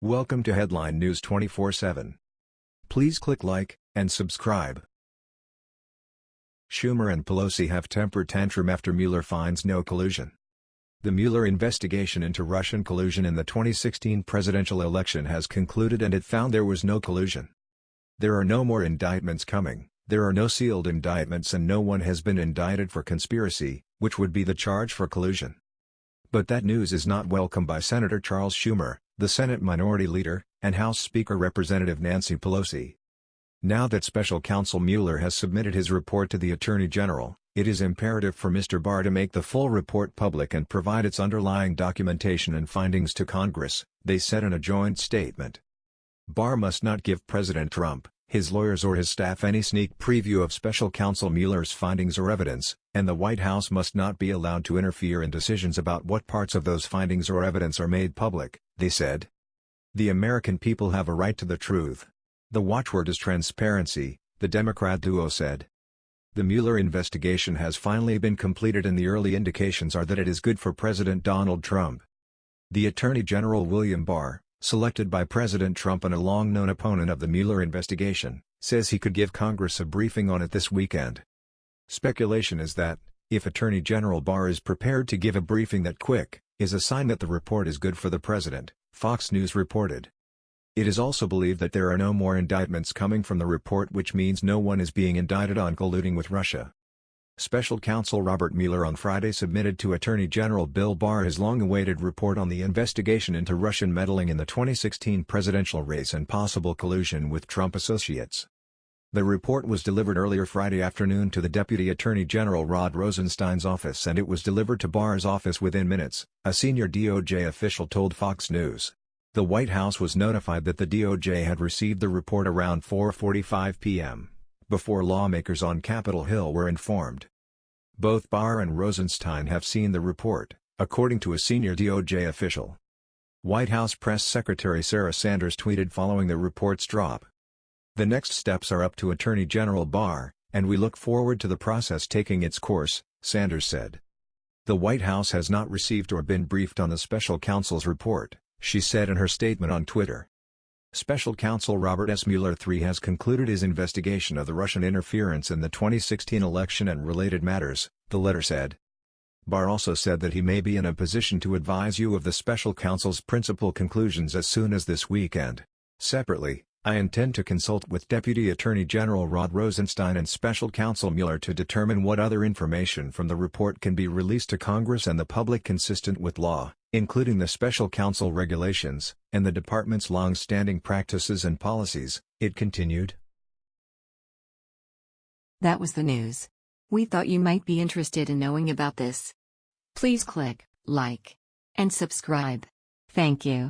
Welcome to Headline News 24/7. Please click like and subscribe. Schumer and Pelosi have tempered tantrum after Mueller finds no collusion. The Mueller investigation into Russian collusion in the 2016 presidential election has concluded and it found there was no collusion. There are no more indictments coming, there are no sealed indictments and no one has been indicted for conspiracy, which would be the charge for collusion. But that news is not welcome by Senator Charles Schumer, the Senate Minority Leader, and House Speaker Representative Nancy Pelosi. Now that Special Counsel Mueller has submitted his report to the Attorney General, it is imperative for Mr. Barr to make the full report public and provide its underlying documentation and findings to Congress, they said in a joint statement. Barr must not give President Trump, his lawyers or his staff any sneak preview of Special Counsel Mueller's findings or evidence, and the White House must not be allowed to interfere in decisions about what parts of those findings or evidence are made public, they said. The American people have a right to the truth, the watchword is transparency, the Democrat duo said. The Mueller investigation has finally been completed and the early indications are that it is good for President Donald Trump. The Attorney General William Barr, selected by President Trump and a long-known opponent of the Mueller investigation, says he could give Congress a briefing on it this weekend. Speculation is that, if Attorney General Barr is prepared to give a briefing that quick, is a sign that the report is good for the president, Fox News reported. It is also believed that there are no more indictments coming from the report which means no one is being indicted on colluding with Russia. Special Counsel Robert Mueller on Friday submitted to Attorney General Bill Barr his long-awaited report on the investigation into Russian meddling in the 2016 presidential race and possible collusion with Trump associates. The report was delivered earlier Friday afternoon to the Deputy Attorney General Rod Rosenstein's office and it was delivered to Barr's office within minutes, a senior DOJ official told Fox News. The White House was notified that the DOJ had received the report around 4.45 p.m., before lawmakers on Capitol Hill were informed. Both Barr and Rosenstein have seen the report, according to a senior DOJ official. White House Press Secretary Sarah Sanders tweeted following the report's drop. The next steps are up to Attorney General Barr, and we look forward to the process taking its course, Sanders said. The White House has not received or been briefed on the special counsel's report she said in her statement on Twitter. Special Counsel Robert S. Mueller III has concluded his investigation of the Russian interference in the 2016 election and related matters, the letter said. Barr also said that he may be in a position to advise you of the special counsel's principal conclusions as soon as this weekend. Separately, I intend to consult with Deputy Attorney General Rod Rosenstein and Special Counsel Mueller to determine what other information from the report can be released to Congress and the public consistent with law, including the Special Counsel regulations, and the Department's long-standing practices and policies, it continued. That was the news. We thought you might be interested in knowing about this. Please click like and subscribe. Thank you.